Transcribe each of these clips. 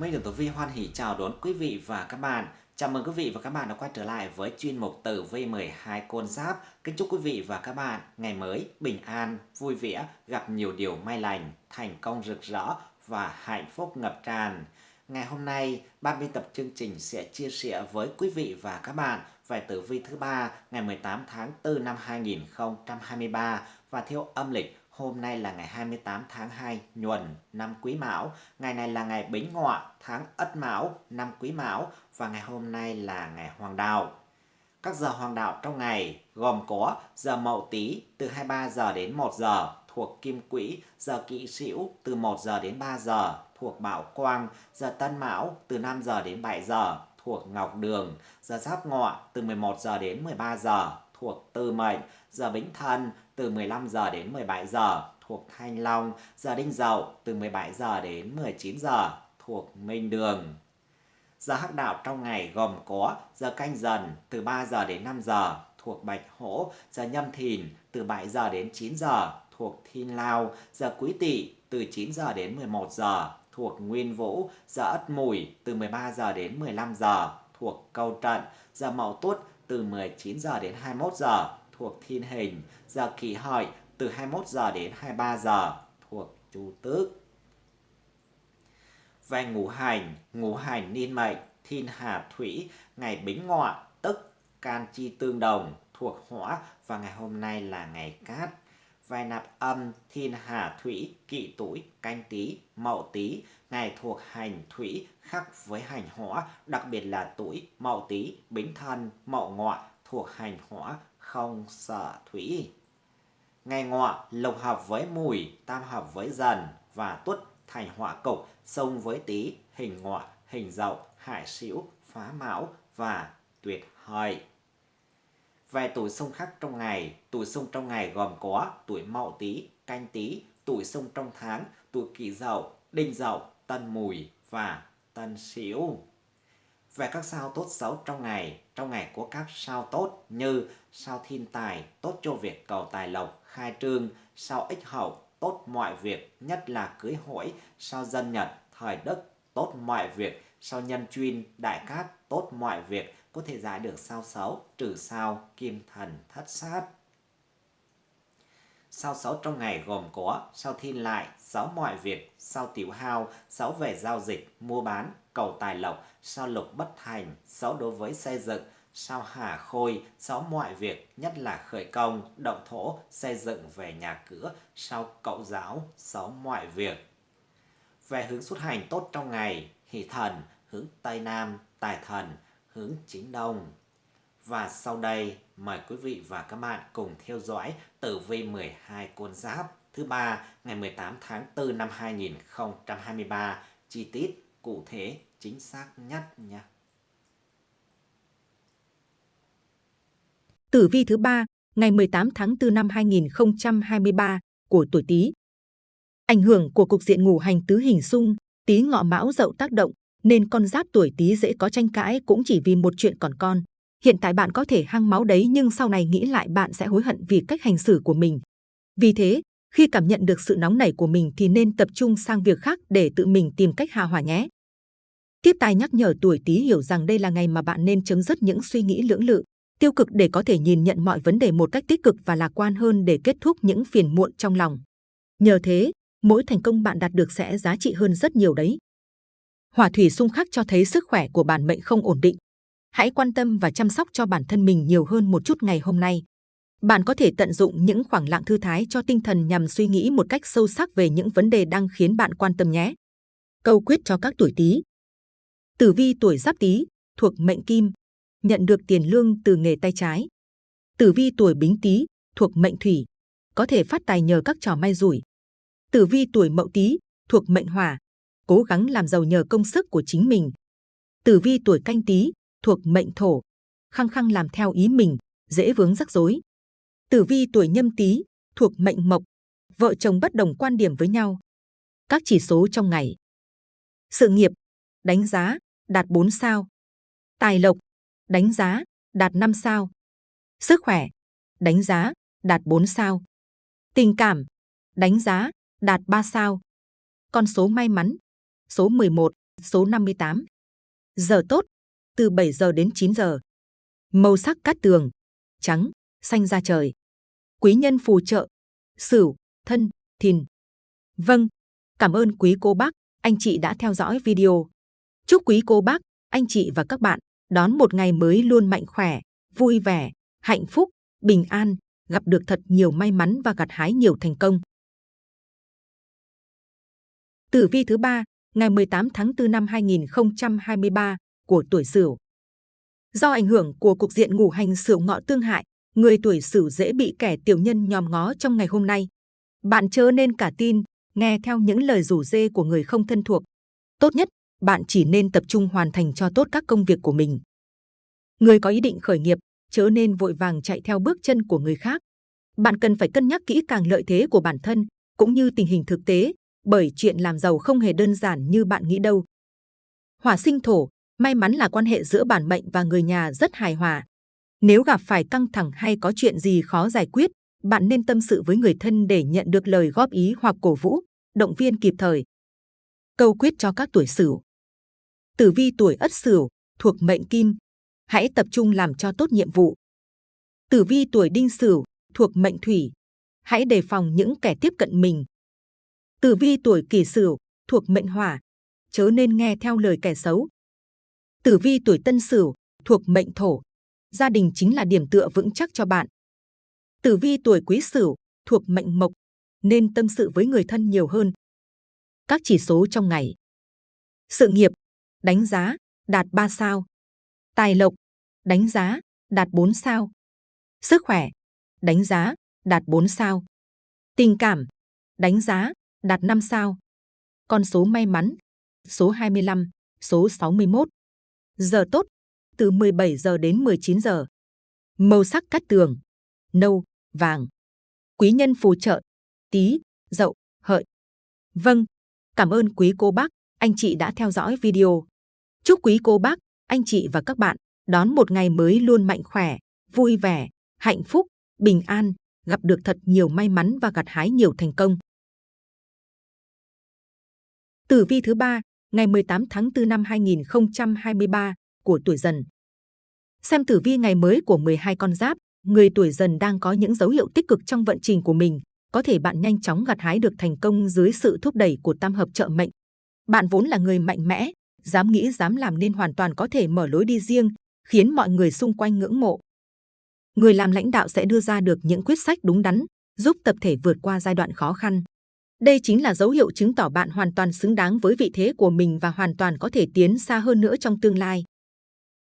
Minh được Tử Vi hoan hỷ chào đón quý vị và các bạn. Chào mừng quý vị và các bạn đã quay trở lại với chuyên mục Tử Vi 12 con giáp. Kính chúc quý vị và các bạn ngày mới bình an, vui vẻ, gặp nhiều điều may lành, thành công rực rỡ và hạnh phúc ngập tràn. Ngày hôm nay, ban biên tập chương trình sẽ chia sẻ với quý vị và các bạn về tử vi thứ ba ngày 18 tháng 4 năm 2023 và theo âm lịch Hôm nay là ngày 28 tháng 2 nhuần năm Quý Mão, ngày này là ngày Bính Ngọ tháng Ất Mão năm Quý Mão. Và ngày hôm nay là ngày Hoàng Đạo. Các giờ hoàng đạo trong ngày gồm có giờ Mậu Tý từ 23 giờ đến 1 giờ thuộc Kim Quỹ, giờ Kỵ Sửu từ 1 giờ đến 3 giờ thuộc Bảo Quang, giờ Tân Mão từ 5 giờ đến 7 giờ thuộc Ngọc Đường, giờ Giáp Ngọ từ 11 giờ đến 13 giờ thuộc Tư Mệnh, giờ Bính Thân từ 15 giờ đến 17 giờ thuộc Thanh Long, giờ Đinh Dậu từ 17 giờ đến 19 giờ thuộc Minh Đường. Giờ hắc đạo trong ngày gồm có giờ canh dần từ 3 giờ đến 5 giờ thuộc Bạch Hổ, giờ nhâm thìn từ 7 giờ đến 9 giờ thuộc Thiên Lao, giờ quý tỵ từ 9 giờ đến 11 giờ thuộc Nguyên Vũ, giờ Ất Mùi từ 13 giờ đến 15 giờ thuộc Câu Trận, giờ Mậu Tuất từ 19 giờ đến 21 giờ thuộc Thiên Hình, giờ Kỷ Hợi từ 21 giờ đến 23 giờ thuộc Chu Tước. Về ngũ hành, ngũ hành niên mệnh, thiên hà thủy, ngày bính ngọ, tức can chi tương đồng, thuộc hỏa và ngày hôm nay là ngày cát. Về nạp âm, thiên hà thủy, kỵ tuổi, canh tý, mậu tý, ngày thuộc hành thủy khác với hành hỏa, đặc biệt là tuổi mậu tý, bính thân, mậu ngọ thuộc hành hỏa, không sợ thủy. Ngày ngọ lục hợp với mùi, tam hợp với dần và tuất thành hỏa cục, sông với tý, hình ngọ, hình dậu, hải sửu, phá mão và tuyệt hợi. Về tuổi xung khắc trong ngày, tuổi xung trong ngày gồm có tuổi mậu tý, canh tý, tuổi xung trong tháng, tuổi kỷ dậu, đinh dậu, tân mùi và tân sửu. Về các sao tốt xấu trong ngày, trong ngày có các sao tốt như sao thiên tài, tốt cho việc cầu tài lộc, khai trương, sao ích hậu, tốt mọi việc, nhất là cưới hỏi, sao dân nhật, thời đức, tốt mọi việc, sao nhân chuyên, đại cát, tốt mọi việc, có thể giải được sao xấu, trừ sao, kim thần, thất sát. Sao xấu trong ngày gồm có sao thiên lại, sáu mọi việc, sao tiểu hao, sáu về giao dịch, mua bán, cầu tài lộc, sao lục bất thành, sáu đối với xây dựng, sao hà khôi, sáu mọi việc, nhất là khởi công, động thổ, xây dựng về nhà cửa, sao cậu giáo, sáu mọi việc. Về hướng xuất hành tốt trong ngày, hỷ thần, hướng Tây Nam, tài thần, hướng chính Đông. Và sau đây, mời quý vị và các bạn cùng theo dõi tử vi 12 con giáp thứ ba ngày 18 tháng 4 năm 2023 chi tiết cụ thể chính xác nhất nha. Tử vi thứ ba ngày 18 tháng 4 năm 2023 của tuổi Tý. Ảnh hưởng của cục diện ngũ hành tứ hình xung, Tý ngọ mão dậu tác động, nên con giáp tuổi Tý dễ có tranh cãi cũng chỉ vì một chuyện còn con. Hiện tại bạn có thể hăng máu đấy nhưng sau này nghĩ lại bạn sẽ hối hận vì cách hành xử của mình. Vì thế, khi cảm nhận được sự nóng nảy của mình thì nên tập trung sang việc khác để tự mình tìm cách hòa hòa nhé. Tiếp tài nhắc nhở tuổi Tý hiểu rằng đây là ngày mà bạn nên chấm dứt những suy nghĩ lưỡng lự, tiêu cực để có thể nhìn nhận mọi vấn đề một cách tích cực và lạc quan hơn để kết thúc những phiền muộn trong lòng. Nhờ thế, mỗi thành công bạn đạt được sẽ giá trị hơn rất nhiều đấy. Hỏa thủy xung khắc cho thấy sức khỏe của bản mệnh không ổn định. Hãy quan tâm và chăm sóc cho bản thân mình nhiều hơn một chút ngày hôm nay. Bạn có thể tận dụng những khoảng lặng thư thái cho tinh thần nhằm suy nghĩ một cách sâu sắc về những vấn đề đang khiến bạn quan tâm nhé. Câu quyết cho các tuổi Tý. Tử vi tuổi Giáp Tý thuộc mệnh Kim, nhận được tiền lương từ nghề tay trái. Tử vi tuổi Bính Tý thuộc mệnh Thủy, có thể phát tài nhờ các trò may rủi. Tử vi tuổi Mậu Tý thuộc mệnh Hỏa, cố gắng làm giàu nhờ công sức của chính mình. Tử vi tuổi Canh Tý thuộc mệnh Thổ, khăng khăng làm theo ý mình, dễ vướng rắc rối. Tử vi tuổi Nhâm Tý thuộc mệnh Mộc, vợ chồng bất đồng quan điểm với nhau. Các chỉ số trong ngày. Sự nghiệp, đánh giá, đạt 4 sao. Tài lộc, đánh giá, đạt 5 sao. Sức khỏe, đánh giá, đạt 4 sao. Tình cảm, đánh giá, đạt 3 sao. Con số may mắn, số 11, số 58. Giờ tốt, từ 7 giờ đến 9 giờ. Màu sắc cát tường, trắng, xanh da trời. Quý nhân phù trợ, sửu, thân, thìn. Vâng, cảm ơn quý cô bác, anh chị đã theo dõi video. Chúc quý cô bác, anh chị và các bạn đón một ngày mới luôn mạnh khỏe, vui vẻ, hạnh phúc, bình an, gặp được thật nhiều may mắn và gặt hái nhiều thành công. Tử vi thứ ba, ngày 18 tháng 4 năm 2023 của tuổi Sửu. Do ảnh hưởng của cục diện ngũ hành Sửu ngọ tương hại, người tuổi Sửu dễ bị kẻ tiểu nhân nhòm ngó trong ngày hôm nay. Bạn chớ nên cả tin, nghe theo những lời rủ dê của người không thân thuộc. Tốt nhất, bạn chỉ nên tập trung hoàn thành cho tốt các công việc của mình. Người có ý định khởi nghiệp, chớ nên vội vàng chạy theo bước chân của người khác. Bạn cần phải cân nhắc kỹ càng lợi thế của bản thân, cũng như tình hình thực tế, bởi chuyện làm giàu không hề đơn giản như bạn nghĩ đâu. Hỏa sinh thổ, may mắn là quan hệ giữa bản mệnh và người nhà rất hài hòa. Nếu gặp phải căng thẳng hay có chuyện gì khó giải quyết, bạn nên tâm sự với người thân để nhận được lời góp ý hoặc cổ vũ, động viên kịp thời. Câu quyết cho các tuổi Sửu. Tử vi tuổi Ất Sửu thuộc mệnh Kim, hãy tập trung làm cho tốt nhiệm vụ. Tử vi tuổi Đinh Sửu thuộc mệnh Thủy, hãy đề phòng những kẻ tiếp cận mình. Tử vi tuổi Kỷ Sửu thuộc mệnh Hỏa, chớ nên nghe theo lời kẻ xấu. Tử vi tuổi Tân Sửu thuộc mệnh Thổ, gia đình chính là điểm tựa vững chắc cho bạn. Tử vi tuổi Quý Sửu thuộc mệnh Mộc, nên tâm sự với người thân nhiều hơn. Các chỉ số trong ngày. Sự nghiệp, đánh giá, đạt 3 sao. Tài lộc, đánh giá, đạt 4 sao. Sức khỏe, đánh giá, đạt 4 sao. Tình cảm, đánh giá, đạt 5 sao. Con số may mắn, số 25, số 61. Giờ tốt, từ 17 giờ đến 19 giờ. Màu sắc cát tường, nâu, vàng. Quý nhân phù trợ, tý dậu, hợi. Vâng, cảm ơn quý cô bác, anh chị đã theo dõi video. Chúc quý cô bác, anh chị và các bạn đón một ngày mới luôn mạnh khỏe, vui vẻ, hạnh phúc, bình an, gặp được thật nhiều may mắn và gặt hái nhiều thành công. Tử vi thứ ba, ngày 18 tháng 4 năm 2023 của tuổi Dần. Xem tử vi ngày mới của 12 con giáp, người tuổi Dần đang có những dấu hiệu tích cực trong vận trình của mình, có thể bạn nhanh chóng gặt hái được thành công dưới sự thúc đẩy của tam hợp trợ mệnh. Bạn vốn là người mạnh mẽ, dám nghĩ dám làm nên hoàn toàn có thể mở lối đi riêng, khiến mọi người xung quanh ngưỡng mộ. Người làm lãnh đạo sẽ đưa ra được những quyết sách đúng đắn, giúp tập thể vượt qua giai đoạn khó khăn. Đây chính là dấu hiệu chứng tỏ bạn hoàn toàn xứng đáng với vị thế của mình và hoàn toàn có thể tiến xa hơn nữa trong tương lai.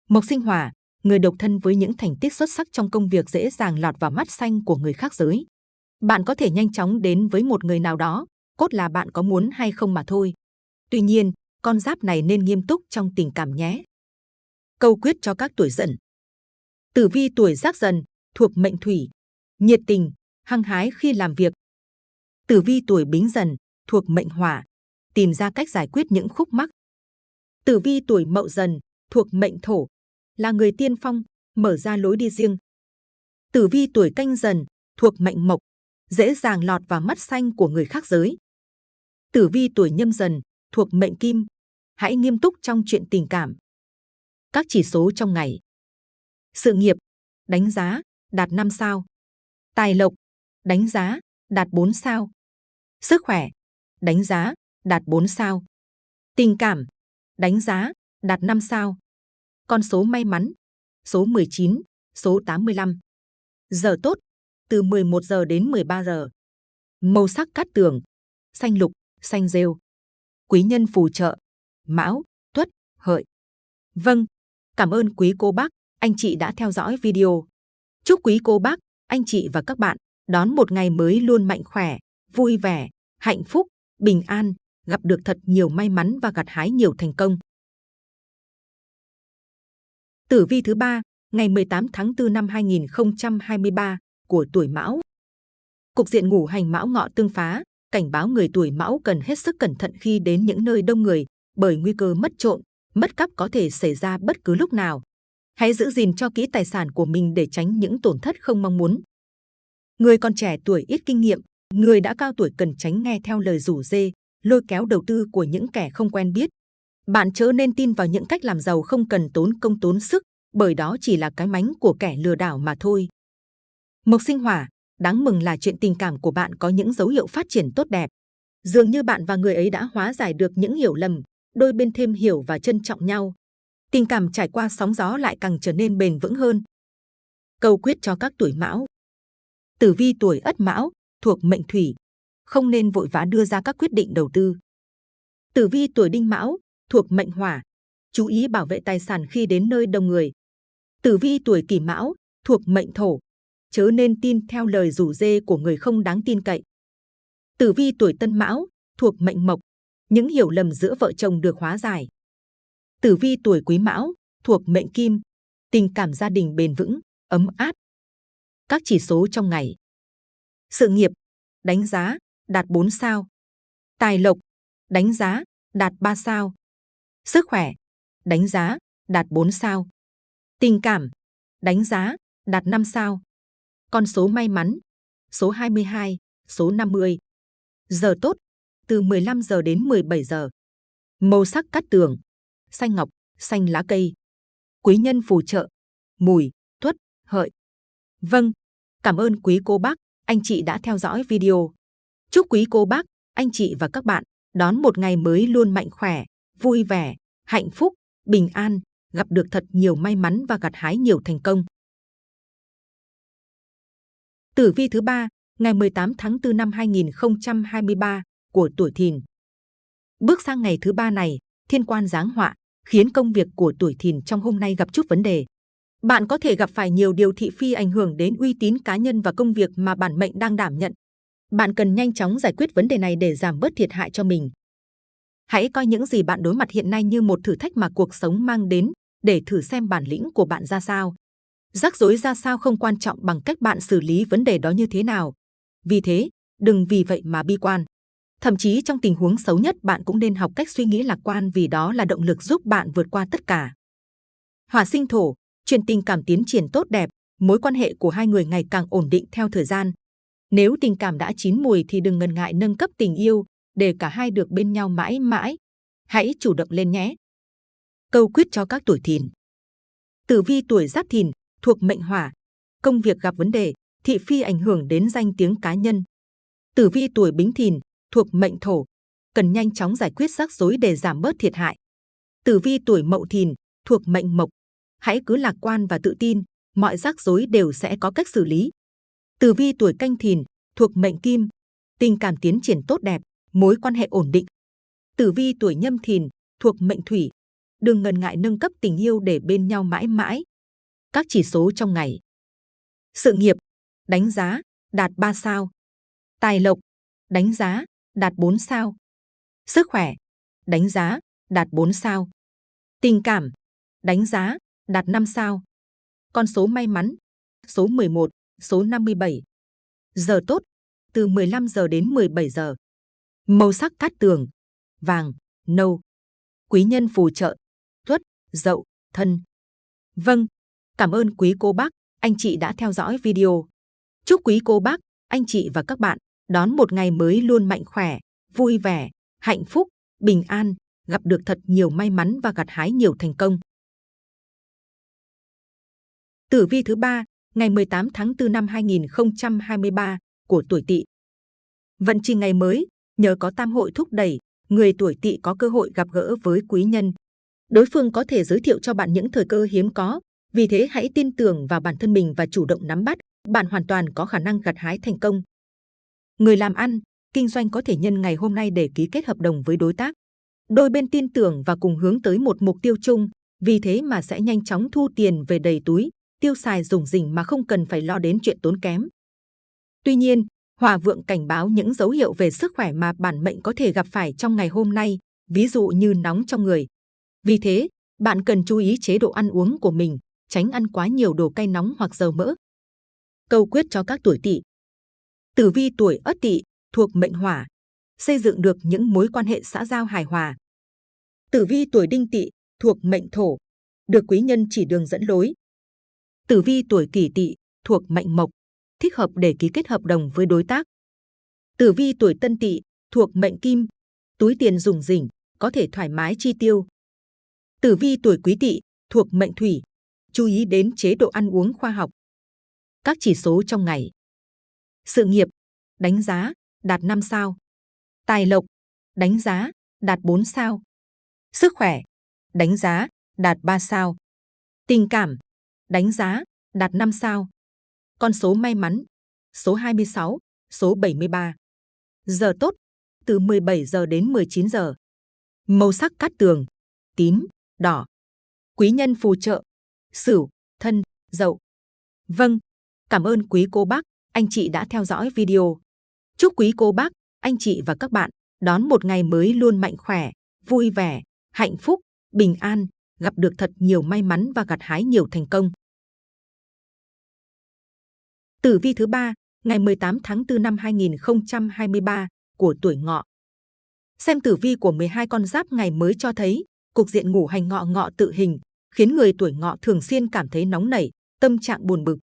Mộc sinh hỏa, người độc thân với những thành tích xuất sắc trong công việc dễ dàng lọt vào mắt xanh của người khác giới. Bạn có thể nhanh chóng đến với một người nào đó, cốt là bạn có muốn hay không mà thôi. Tuy nhiên, con giáp này nên nghiêm túc trong tình cảm nhé. Câu quyết cho các tuổi dần. Tử vi tuổi giáp dần, thuộc mệnh thủy, nhiệt tình, hăng hái khi làm việc. Tử vi tuổi bính dần, thuộc mệnh hỏa, tìm ra cách giải quyết những khúc mắc. Tử vi tuổi mậu dần, thuộc mệnh thổ, là người tiên phong, mở ra lối đi riêng. Tử vi tuổi canh dần, thuộc mệnh mộc, dễ dàng lọt vào mắt xanh của người khác giới. Tử vi tuổi nhâm dần, thuộc mệnh kim, hãy nghiêm túc trong chuyện tình cảm. Các chỉ số trong ngày. Sự nghiệp, đánh giá, đạt 5 sao. Tài lộc, đánh giá, đạt 4 sao. Sức khỏe, đánh giá, đạt 4 sao. Tình cảm, đánh giá, đạt 5 sao. Con số may mắn, số 19, số 85. Giờ tốt, từ 11 giờ đến 13 giờ. Màu sắc cát tường, xanh lục, xanh rêu. Quý nhân phù trợ, mão, tuất, hợi. Vâng, cảm ơn quý cô bác, anh chị đã theo dõi video. Chúc quý cô bác, anh chị và các bạn đón một ngày mới luôn mạnh khỏe, vui vẻ, hạnh phúc, bình an, gặp được thật nhiều may mắn và gặt hái nhiều thành công. Tử vi thứ ba, ngày 18 tháng 4 năm 2023 của tuổi Mão. Cục diện ngủ hành Mão ngọ tương phá, cảnh báo người tuổi Mão cần hết sức cẩn thận khi đến những nơi đông người, bởi nguy cơ mất trộm, mất cắp có thể xảy ra bất cứ lúc nào. Hãy giữ gìn cho kỹ tài sản của mình để tránh những tổn thất không mong muốn. Người còn trẻ tuổi ít kinh nghiệm, người đã cao tuổi cần tránh nghe theo lời rủ dê, lôi kéo đầu tư của những kẻ không quen biết. Bạn chớ nên tin vào những cách làm giàu không cần tốn công tốn sức, bởi đó chỉ là cái mánh của kẻ lừa đảo mà thôi. Mộc sinh hỏa, đáng mừng là chuyện tình cảm của bạn có những dấu hiệu phát triển tốt đẹp. Dường như bạn và người ấy đã hóa giải được những hiểu lầm, đôi bên thêm hiểu và trân trọng nhau. Tình cảm trải qua sóng gió lại càng trở nên bền vững hơn. Câu quyết cho các tuổi mão. Tử vi tuổi ất mão, thuộc mệnh thủy, không nên vội vã đưa ra các quyết định đầu tư. Tử vi tuổi đinh mão, thuộc mệnh hỏa, chú ý bảo vệ tài sản khi đến nơi đông người. Tử vi tuổi kỷ mão, thuộc mệnh thổ, chớ nên tin theo lời rủ dê của người không đáng tin cậy. Tử vi tuổi tân mão, thuộc mệnh mộc, những hiểu lầm giữa vợ chồng được hóa giải. Tử vi tuổi quý mão, thuộc mệnh kim, tình cảm gia đình bền vững, ấm áp. Các chỉ số trong ngày. Sự nghiệp, đánh giá, đạt 4 sao. Tài lộc, đánh giá, đạt 3 sao. Sức khỏe, đánh giá, đạt 4 sao. Tình cảm, đánh giá, đạt 5 sao. Con số may mắn, số 22, số 50. Giờ tốt, từ 15 giờ đến 17 giờ. Màu sắc cát tường, xanh ngọc, xanh lá cây. Quý nhân phù trợ, mùi, tuất, hợi. Vâng, cảm ơn quý cô bác, anh chị đã theo dõi video. Chúc quý cô bác, anh chị và các bạn đón một ngày mới luôn mạnh khỏe, vui vẻ, hạnh phúc, bình an, gặp được thật nhiều may mắn và gặt hái nhiều thành công. Tử vi thứ ba, ngày 18 tháng 4 năm 2023 của tuổi Thìn. Bước sang ngày thứ ba này, thiên quan giáng họa khiến công việc của tuổi Thìn trong hôm nay gặp chút vấn đề. Bạn có thể gặp phải nhiều điều thị phi ảnh hưởng đến uy tín cá nhân và công việc mà bản mệnh đang đảm nhận. Bạn cần nhanh chóng giải quyết vấn đề này để giảm bớt thiệt hại cho mình. Hãy coi những gì bạn đối mặt hiện nay như một thử thách mà cuộc sống mang đến để thử xem bản lĩnh của bạn ra sao. Rắc rối ra sao không quan trọng bằng cách bạn xử lý vấn đề đó như thế nào. Vì thế, đừng vì vậy mà bi quan. Thậm chí trong tình huống xấu nhất bạn cũng nên học cách suy nghĩ lạc quan vì đó là động lực giúp bạn vượt qua tất cả. Hỏa sinh thổ, chuyện tình cảm tiến triển tốt đẹp, mối quan hệ của hai người ngày càng ổn định theo thời gian. Nếu tình cảm đã chín mùi thì đừng ngần ngại nâng cấp tình yêu để cả hai được bên nhau mãi mãi. Hãy chủ động lên nhé. Câu quyết cho các tuổi thìn. Tử vi tuổi giáp thìn thuộc mệnh hỏa, công việc gặp vấn đề, thị phi ảnh hưởng đến danh tiếng cá nhân. Tử vi tuổi bính thìn thuộc mệnh thổ, cần nhanh chóng giải quyết rắc rối để giảm bớt thiệt hại. Tử vi tuổi mậu thìn thuộc mệnh mộc, hãy cứ lạc quan và tự tin, mọi rắc rối đều sẽ có cách xử lý. Tử vi tuổi canh thìn thuộc mệnh kim, tình cảm tiến triển tốt đẹp, mối quan hệ ổn định. Tử vi tuổi nhâm thìn thuộc mệnh thủy, đừng ngần ngại nâng cấp tình yêu để bên nhau mãi mãi. Các chỉ số trong ngày. Sự nghiệp, đánh giá, đạt 3 sao. Tài lộc, đánh giá, đạt 4 sao. Sức khỏe, đánh giá, đạt 4 sao. Tình cảm, đánh giá, đạt 5 sao. Con số may mắn, số 11, số 57. Giờ tốt, từ 15 giờ đến 17 giờ. Màu sắc cát tường, vàng, nâu. Quý nhân phù trợ, tuất, dậu, thân. Vâng, cảm ơn quý cô bác, anh chị đã theo dõi video. Chúc quý cô bác, anh chị và các bạn đón một ngày mới luôn mạnh khỏe, vui vẻ, hạnh phúc, bình an, gặp được thật nhiều may mắn và gặt hái nhiều thành công. Tử vi thứ ba, ngày 18 tháng 4 năm 2023 của tuổi Tỵ. Vận trình ngày mới, nhờ có tam hội thúc đẩy, người tuổi Tỵ có cơ hội gặp gỡ với quý nhân. Đối phương có thể giới thiệu cho bạn những thời cơ hiếm có, vì thế hãy tin tưởng vào bản thân mình và chủ động nắm bắt, bạn hoàn toàn có khả năng gặt hái thành công. Người làm ăn, kinh doanh có thể nhân ngày hôm nay để ký kết hợp đồng với đối tác. Đôi bên tin tưởng và cùng hướng tới một mục tiêu chung, vì thế mà sẽ nhanh chóng thu tiền về đầy túi, tiêu xài dùng dình mà không cần phải lo đến chuyện tốn kém. Tuy nhiên, Hòa Vượng cảnh báo những dấu hiệu về sức khỏe mà bản mệnh có thể gặp phải trong ngày hôm nay, ví dụ như nóng trong người. Vì thế, bạn cần chú ý chế độ ăn uống của mình, tránh ăn quá nhiều đồ cay nóng hoặc dầu mỡ. Câu quyết cho các tuổi tỵ Tử vi tuổi Ất Tỵ thuộc mệnh Hỏa, xây dựng được những mối quan hệ xã giao hài hòa. Tử vi tuổi Đinh Tỵ thuộc mệnh Thổ, được quý nhân chỉ đường dẫn lối. Tử vi tuổi Kỷ Tỵ thuộc mệnh Mộc, thích hợp để ký kết hợp đồng với đối tác. Tử vi tuổi Tân Tỵ thuộc mệnh Kim, túi tiền dùng rỉnh, có thể thoải mái chi tiêu, Tử vi tuổi Quý Tỵ thuộc mệnh Thủy, chú ý đến chế độ ăn uống khoa học. Các chỉ số trong ngày. Sự nghiệp, đánh giá, đạt 5 sao. Tài lộc, đánh giá, đạt 4 sao. Sức khỏe, đánh giá, đạt 3 sao. Tình cảm, đánh giá, đạt 5 sao. Con số may mắn, số 26, số 73. Giờ tốt, từ 17 giờ đến 19 giờ. Màu sắc cát tường, tím, đỏ. Quý nhân phù trợ, sửu, thân, dậu. Vâng, cảm ơn quý cô bác, anh chị đã theo dõi video. Chúc quý cô bác, anh chị và các bạn đón một ngày mới luôn mạnh khỏe, vui vẻ, hạnh phúc, bình an, gặp được thật nhiều may mắn và gặt hái nhiều thành công. Tử vi thứ ba, ngày 18 tháng 4 năm 2023 của tuổi ngọ. Xem tử vi của 12 con giáp ngày mới cho thấy, cục diện ngủ hành ngọ ngọ tự hình, khiến người tuổi ngọ thường xuyên cảm thấy nóng nảy, tâm trạng buồn bực.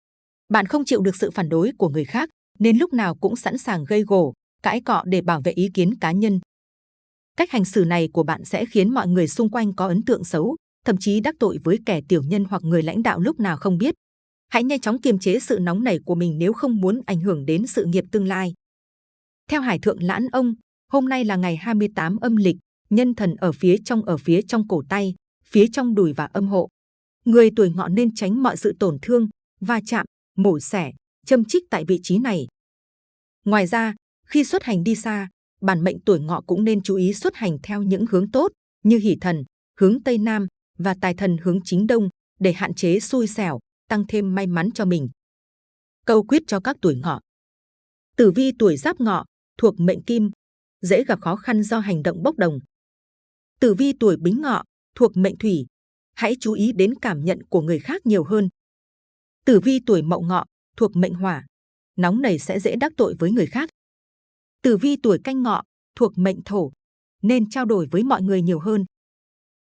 Bạn không chịu được sự phản đối của người khác, nên lúc nào cũng sẵn sàng gây gổ, cãi cọ để bảo vệ ý kiến cá nhân. Cách hành xử này của bạn sẽ khiến mọi người xung quanh có ấn tượng xấu, thậm chí đắc tội với kẻ tiểu nhân hoặc người lãnh đạo lúc nào không biết. Hãy nhanh chóng kiềm chế sự nóng nảy của mình nếu không muốn ảnh hưởng đến sự nghiệp tương lai. Theo Hải Thượng Lãn Ông, hôm nay là ngày 28 âm lịch, nhân thần ở phía trong ở phía trong cổ tay, phía trong đùi và âm hộ. Người tuổi ngọ nên tránh mọi sự tổn thương, va chạm, mổ xẻ, châm chích tại vị trí này. Ngoài ra, khi xuất hành đi xa, bản mệnh tuổi ngọ cũng nên chú ý xuất hành theo những hướng tốt như hỷ thần, hướng Tây Nam và tài thần hướng chính Đông để hạn chế xui xẻo, tăng thêm may mắn cho mình. Câu quyết cho các tuổi ngọ. Tử vi tuổi giáp ngọ thuộc mệnh kim, dễ gặp khó khăn do hành động bốc đồng. Tử vi tuổi bính ngọ thuộc mệnh thủy, hãy chú ý đến cảm nhận của người khác nhiều hơn. Tử vi tuổi mậu ngọ thuộc mệnh hỏa, nóng nảy sẽ dễ đắc tội với người khác. Tử vi tuổi canh ngọ thuộc mệnh thổ, nên trao đổi với mọi người nhiều hơn.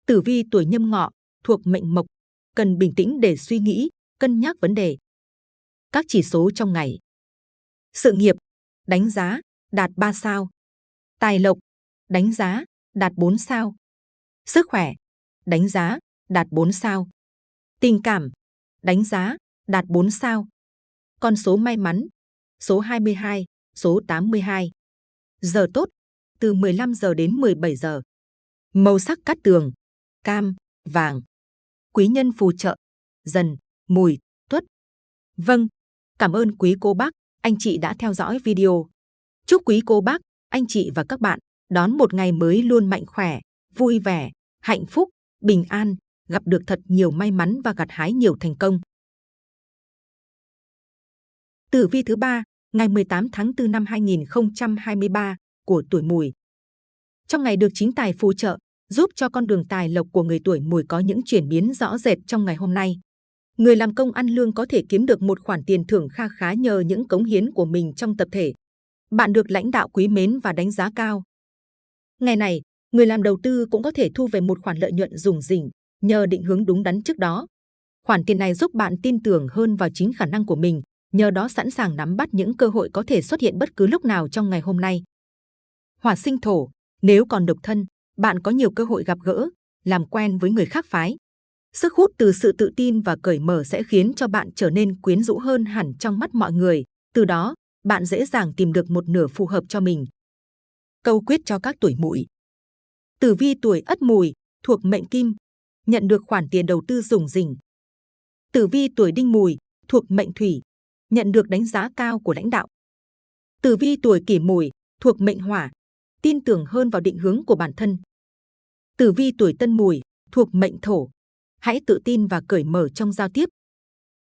Tử vi tuổi nhâm ngọ thuộc mệnh mộc, cần bình tĩnh để suy nghĩ, cân nhắc vấn đề. Các chỉ số trong ngày. Sự nghiệp, đánh giá, đạt 3 sao. Tài lộc, đánh giá, đạt 4 sao. Sức khỏe, đánh giá, đạt 4 sao. Tình cảm, đánh giá, đạt 4 sao. Con số may mắn, số 22, số 82. Giờ tốt, từ 15 giờ đến 17 giờ. Màu sắc cát tường, cam, vàng. Quý nhân phù trợ, dần, mùi, tuất. Vâng, cảm ơn quý cô bác, anh chị đã theo dõi video. Chúc quý cô bác, anh chị và các bạn đón một ngày mới luôn mạnh khỏe, vui vẻ, hạnh phúc, bình an, gặp được thật nhiều may mắn và gặt hái nhiều thành công. Tử vi thứ ba, ngày 18 tháng 4 năm 2023 của tuổi Mùi. Trong ngày được chính tài phù trợ, giúp cho con đường tài lộc của người tuổi Mùi có những chuyển biến rõ rệt trong ngày hôm nay. Người làm công ăn lương có thể kiếm được một khoản tiền thưởng kha khá nhờ những cống hiến của mình trong tập thể. Bạn được lãnh đạo quý mến và đánh giá cao. Ngày này, người làm đầu tư cũng có thể thu về một khoản lợi nhuận rủng rỉnh nhờ định hướng đúng đắn trước đó. Khoản tiền này giúp bạn tin tưởng hơn vào chính khả năng của mình, nhờ đó sẵn sàng nắm bắt những cơ hội có thể xuất hiện bất cứ lúc nào trong ngày hôm nay. Hỏa sinh thổ, nếu còn độc thân, bạn có nhiều cơ hội gặp gỡ, làm quen với người khác phái. Sức hút từ sự tự tin và cởi mở sẽ khiến cho bạn trở nên quyến rũ hơn hẳn trong mắt mọi người. Từ đó, bạn dễ dàng tìm được một nửa phù hợp cho mình. Câu quyết cho các tuổi mùi. Tử vi tuổi ất mùi, thuộc mệnh kim, nhận được khoản tiền đầu tư dùng rỉnh. Tử vi tuổi đinh mùi, thuộc mệnh thủy, nhận được đánh giá cao của lãnh đạo. Tử vi tuổi kỷ mùi, thuộc mệnh hỏa, tin tưởng hơn vào định hướng của bản thân. Tử vi tuổi tân mùi, thuộc mệnh thổ, hãy tự tin và cởi mở trong giao tiếp.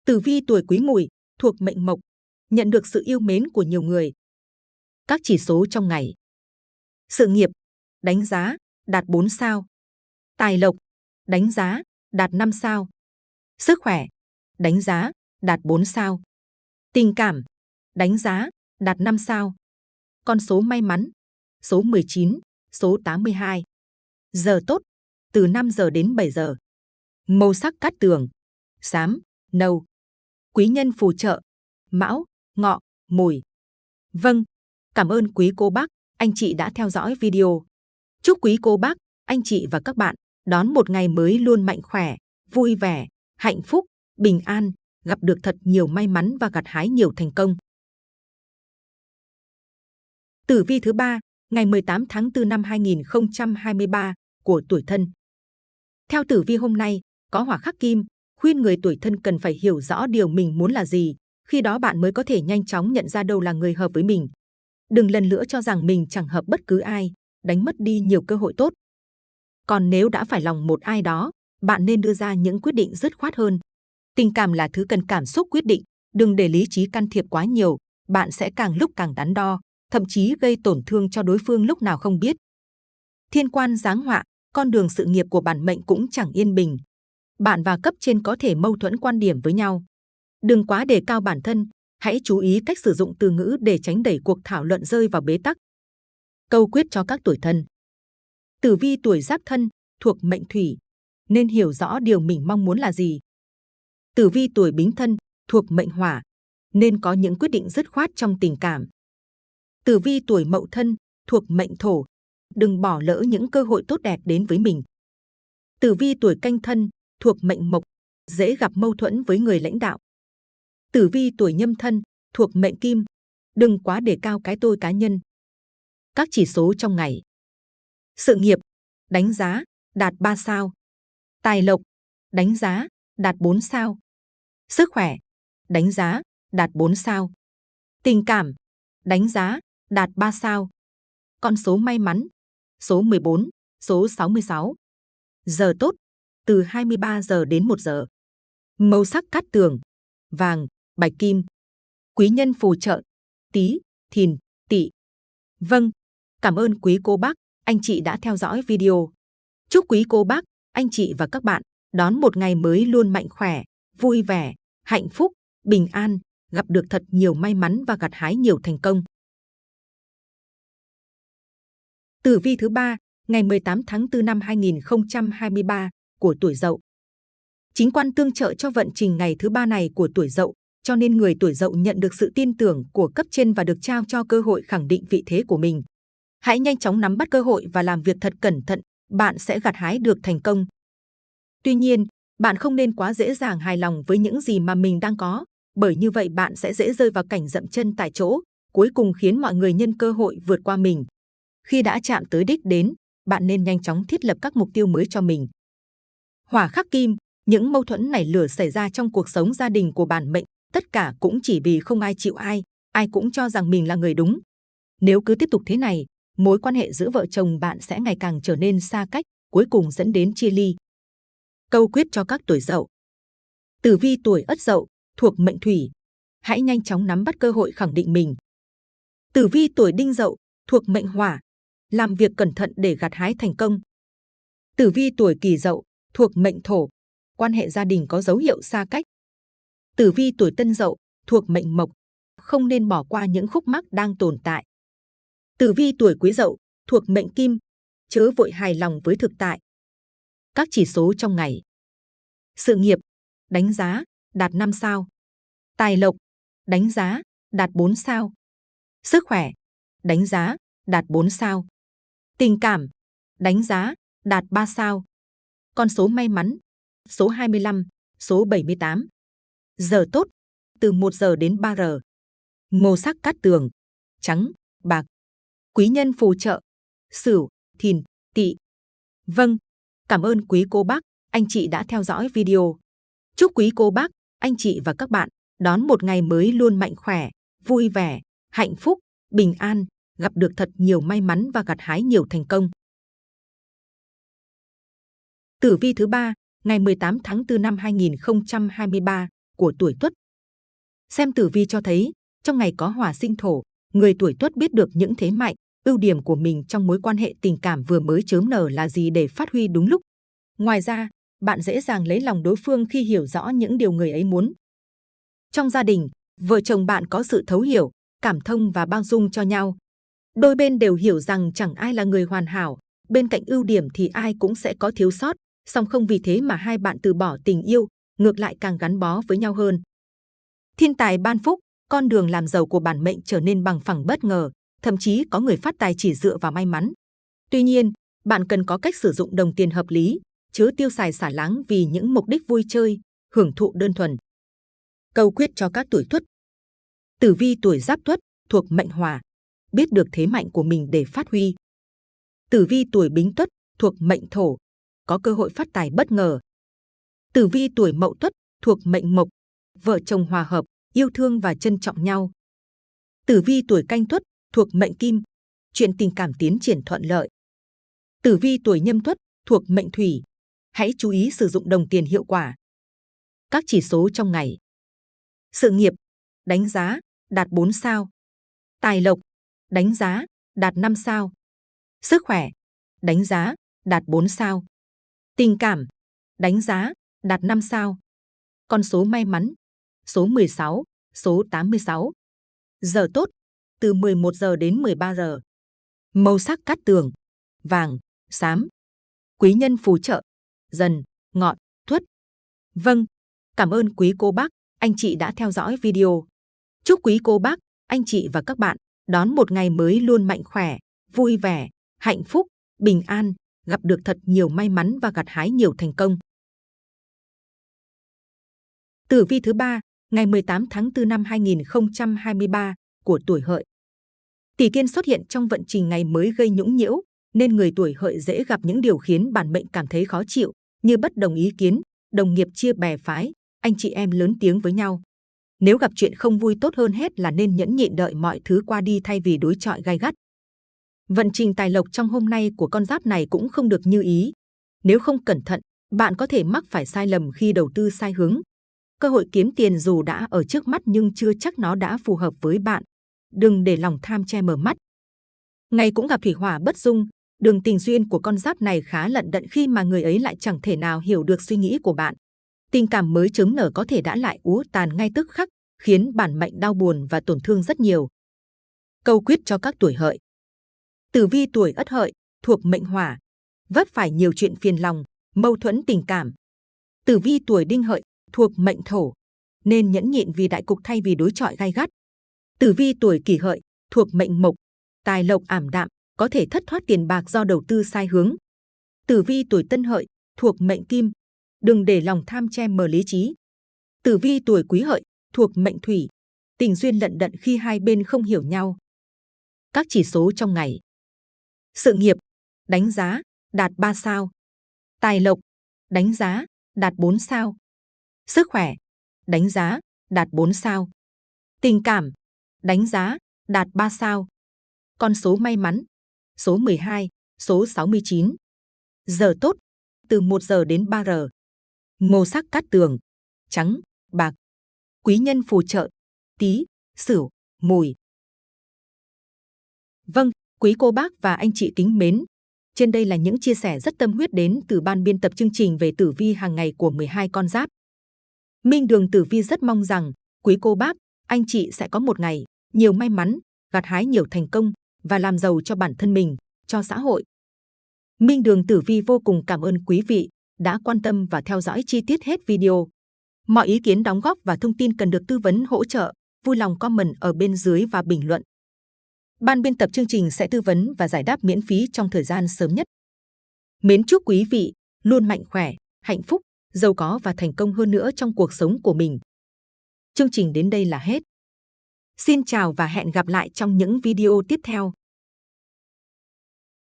Tử vi tuổi quý mùi, thuộc mệnh mộc, nhận được sự yêu mến của nhiều người. Các chỉ số trong ngày. Sự nghiệp, đánh giá, đạt 4 sao. Tài lộc, đánh giá, đạt 5 sao. Sức khỏe, đánh giá, đạt 4 sao. Tình cảm, đánh giá, đạt 5 sao. Con số may mắn, số 19, số 82. Giờ tốt, từ 5 giờ đến 7 giờ. Màu sắc cát tường, xám, nâu. Quý nhân phù trợ, mão, ngọ, mùi. Vâng, cảm ơn quý cô bác, anh chị đã theo dõi video. Chúc quý cô bác, anh chị và các bạn đón một ngày mới luôn mạnh khỏe, vui vẻ, hạnh phúc, bình an, gặp được thật nhiều may mắn và gặt hái nhiều thành công. Tử vi thứ ba, ngày 18 tháng 4 năm 2023 của tuổi thân. Theo tử vi hôm nay, có hỏa khắc kim, khuyên người tuổi thân cần phải hiểu rõ điều mình muốn là gì, khi đó bạn mới có thể nhanh chóng nhận ra đâu là người hợp với mình. Đừng lần nữa cho rằng mình chẳng hợp bất cứ ai, đánh mất đi nhiều cơ hội tốt. Còn nếu đã phải lòng một ai đó, bạn nên đưa ra những quyết định dứt khoát hơn. Tình cảm là thứ cần cảm xúc quyết định, đừng để lý trí can thiệp quá nhiều, bạn sẽ càng lúc càng đắn đo, thậm chí gây tổn thương cho đối phương lúc nào không biết. Thiên quan giáng họa, con đường sự nghiệp của bản mệnh cũng chẳng yên bình. Bạn và cấp trên có thể mâu thuẫn quan điểm với nhau. Đừng quá đề cao bản thân, hãy chú ý cách sử dụng từ ngữ để tránh đẩy cuộc thảo luận rơi vào bế tắc. Câu quyết cho các tuổi thân. Tử vi tuổi giáp thân, thuộc mệnh thủy, nên hiểu rõ điều mình mong muốn là gì. Tử vi tuổi bính thân, thuộc mệnh hỏa, nên có những quyết định dứt khoát trong tình cảm. Tử vi tuổi mậu thân, thuộc mệnh thổ, đừng bỏ lỡ những cơ hội tốt đẹp đến với mình. Tử vi tuổi canh thân, thuộc mệnh mộc, dễ gặp mâu thuẫn với người lãnh đạo. Tử vi tuổi nhâm thân, thuộc mệnh kim, đừng quá đề cao cái tôi cá nhân. Các chỉ số trong ngày. Sự nghiệp, đánh giá, đạt 3 sao. Tài lộc, đánh giá, đạt 4 sao. Sức khỏe, đánh giá, đạt 4 sao. Tình cảm, đánh giá, đạt 3 sao. Con số may mắn, số 14, số 66. Giờ tốt, từ 23 giờ đến 1 giờ. Màu sắc cát tường, vàng, bạch kim. Quý nhân phù trợ, tí, thìn, tỵ. Vâng, cảm ơn quý cô bác, anh chị đã theo dõi video. Chúc quý cô bác, anh chị và các bạn đón một ngày mới luôn mạnh khỏe, vui vẻ, hạnh phúc, bình an, gặp được thật nhiều may mắn và gặt hái nhiều thành công. Tử vi thứ ba, ngày 18 tháng 4 năm 2023 của tuổi Dậu. Chính quan tương trợ cho vận trình ngày thứ ba này của tuổi Dậu, cho nên người tuổi Dậu nhận được sự tin tưởng của cấp trên và được trao cho cơ hội khẳng định vị thế của mình. Hãy nhanh chóng nắm bắt cơ hội và làm việc thật cẩn thận, bạn sẽ gặt hái được thành công. Tuy nhiên, bạn không nên quá dễ dàng hài lòng với những gì mà mình đang có, bởi như vậy bạn sẽ dễ rơi vào cảnh dậm chân tại chỗ, cuối cùng khiến mọi người nhân cơ hội vượt qua mình. Khi đã chạm tới đích đến, bạn nên nhanh chóng thiết lập các mục tiêu mới cho mình. Hỏa khắc kim, những mâu thuẫn này lửa xảy ra trong cuộc sống gia đình của bản mệnh, tất cả cũng chỉ vì không ai chịu ai, ai cũng cho rằng mình là người đúng. Nếu cứ tiếp tục thế này, mối quan hệ giữa vợ chồng bạn sẽ ngày càng trở nên xa cách, cuối cùng dẫn đến chia ly. Câu quyết cho các tuổi dậu. Tử vi tuổi ất dậu, thuộc mệnh thủy. Hãy nhanh chóng nắm bắt cơ hội khẳng định mình. Tử vi tuổi đinh dậu, thuộc mệnh hỏa. Làm việc cẩn thận để gặt hái thành công. Tử vi tuổi kỷ dậu, thuộc mệnh thổ. Quan hệ gia đình có dấu hiệu xa cách. Tử vi tuổi tân dậu, thuộc mệnh mộc. Không nên bỏ qua những khúc mắc đang tồn tại. Tử vi tuổi quý dậu, thuộc mệnh kim. Chớ vội hài lòng với thực tại. Các chỉ số trong ngày. Sự nghiệp, đánh giá, đạt 5 sao. Tài lộc, đánh giá, đạt 4 sao. Sức khỏe, đánh giá, đạt 4 sao. Tình cảm, đánh giá, đạt 3 sao. Con số may mắn, số 25, số 78. Giờ tốt, từ 1 giờ đến 3 giờ. Màu sắc cát tường, trắng, bạc. Quý nhân phù trợ, sửu, thìn, tỵ. Vâng, cảm ơn quý cô bác, anh chị đã theo dõi video. Chúc quý cô bác, anh chị và các bạn đón một ngày mới luôn mạnh khỏe, vui vẻ, hạnh phúc, bình an, gặp được thật nhiều may mắn và gặt hái nhiều thành công. Tử vi thứ ba, ngày 18 tháng 4 năm 2023 của tuổi Tuất. Xem tử vi cho thấy, trong ngày có hỏa sinh thổ, người tuổi Tuất biết được những thế mạnh, ưu điểm của mình trong mối quan hệ tình cảm vừa mới chớm nở là gì để phát huy đúng lúc. Ngoài ra, bạn dễ dàng lấy lòng đối phương khi hiểu rõ những điều người ấy muốn. Trong gia đình, vợ chồng bạn có sự thấu hiểu, cảm thông và bao dung cho nhau. Đôi bên đều hiểu rằng chẳng ai là người hoàn hảo, bên cạnh ưu điểm thì ai cũng sẽ có thiếu sót, song không vì thế mà hai bạn từ bỏ tình yêu, ngược lại càng gắn bó với nhau hơn. Thiên tài ban phúc, con đường làm giàu của bản mệnh trở nên bằng phẳng bất ngờ, thậm chí có người phát tài chỉ dựa vào may mắn. Tuy nhiên, bạn cần có cách sử dụng đồng tiền hợp lý, chứ tiêu xài xả láng vì những mục đích vui chơi, hưởng thụ đơn thuần. Câu quyết cho các tuổi Tuất. Tử vi tuổi Giáp Tuất thuộc mệnh Hỏa, biết được thế mạnh của mình để phát huy. Tử vi tuổi Bính Tuất thuộc mệnh Thổ, có cơ hội phát tài bất ngờ. Tử vi tuổi Mậu Tuất thuộc mệnh Mộc, vợ chồng hòa hợp, yêu thương và trân trọng nhau. Tử vi tuổi Canh Tuất thuộc mệnh Kim, chuyện tình cảm tiến triển thuận lợi. Tử vi tuổi Nhâm Tuất thuộc mệnh Thủy, hãy chú ý sử dụng đồng tiền hiệu quả. Các chỉ số trong ngày. Sự nghiệp, đánh giá, đạt 4 sao. Tài lộc, đánh giá, đạt 5 sao. Sức khỏe, đánh giá, đạt 4 sao. Tình cảm, đánh giá, đạt 5 sao. Con số may mắn, số 16, số 86. Giờ tốt, từ 11 giờ đến 13 giờ. Màu sắc cát tường, vàng, xám. Quý nhân phù trợ, dần, ngọn, thuất. Vâng, cảm ơn quý cô bác, anh chị đã theo dõi video. Chúc quý cô bác, anh chị và các bạn đón một ngày mới luôn mạnh khỏe, vui vẻ, hạnh phúc, bình an, gặp được thật nhiều may mắn và gặt hái nhiều thành công. Tử vi thứ ba, ngày 18 tháng 4 năm 2023 của tuổi Hợi. Tỷ Kiên xuất hiện trong vận trình ngày mới gây nhũng nhiễu, nên người tuổi Hợi dễ gặp những điều khiến bản mệnh cảm thấy khó chịu, như bất đồng ý kiến, đồng nghiệp chia bè phái, anh chị em lớn tiếng với nhau. Nếu gặp chuyện không vui tốt hơn hết là nên nhẫn nhịn đợi mọi thứ qua đi thay vì đối chọi gai gắt. Vận trình tài lộc trong hôm nay của con giáp này cũng không được như ý. Nếu không cẩn thận, bạn có thể mắc phải sai lầm khi đầu tư sai hướng. Cơ hội kiếm tiền dù đã ở trước mắt nhưng chưa chắc nó đã phù hợp với bạn. Đừng để lòng tham che mờ mắt. Ngày cũng gặp thủy hỏa bất dung, đường tình duyên của con giáp này khá lận đận khi mà người ấy lại chẳng thể nào hiểu được suy nghĩ của bạn. Tình cảm mới chớm nở có thể đã lại úa tàn ngay tức khắc, khiến bản mệnh đau buồn và tổn thương rất nhiều. Câu quyết cho các tuổi hợi. Tử vi tuổi ất hợi, thuộc mệnh hỏa, vấp phải nhiều chuyện phiền lòng, mâu thuẫn tình cảm. Tử vi tuổi đinh hợi, thuộc mệnh thổ, nên nhẫn nhịn vì đại cục thay vì đối chọi gai gắt. Tử vi tuổi kỷ hợi, thuộc mệnh mộc, tài lộc ảm đạm, có thể thất thoát tiền bạc do đầu tư sai hướng. Tử vi tuổi tân hợi, thuộc mệnh kim, đừng để lòng tham che mờ lý trí. Tử vi tuổi quý hợi, thuộc mệnh thủy, tình duyên lận đận khi hai bên không hiểu nhau. Các chỉ số trong ngày. Sự nghiệp, đánh giá, đạt 3 sao. Tài lộc, đánh giá, đạt 4 sao. Sức khỏe, đánh giá, đạt 4 sao. Tình cảm, đánh giá, đạt 3 sao. Con số may mắn, số 12, số 69. Giờ tốt, từ 1 giờ đến 3 giờ. Màu sắc cát tường, trắng, bạc. Quý nhân phù trợ, tí, sửu, mùi. Vâng, quý cô bác và anh chị kính mến. Trên đây là những chia sẻ rất tâm huyết đến từ ban biên tập chương trình về tử vi hàng ngày của 12 con giáp. Minh Đường Tử Vi rất mong rằng quý cô bác, anh chị sẽ có một ngày nhiều may mắn, gặt hái nhiều thành công và làm giàu cho bản thân mình, cho xã hội. Minh Đường Tử Vi vô cùng cảm ơn quý vị đã quan tâm và theo dõi chi tiết hết video. Mọi ý kiến đóng góp và thông tin cần được tư vấn hỗ trợ, vui lòng comment ở bên dưới và bình luận. Ban biên tập chương trình sẽ tư vấn và giải đáp miễn phí trong thời gian sớm nhất. Mến chúc quý vị luôn mạnh khỏe, hạnh phúc, giàu có và thành công hơn nữa trong cuộc sống của mình. Chương trình đến đây là hết. Xin chào và hẹn gặp lại trong những video tiếp theo.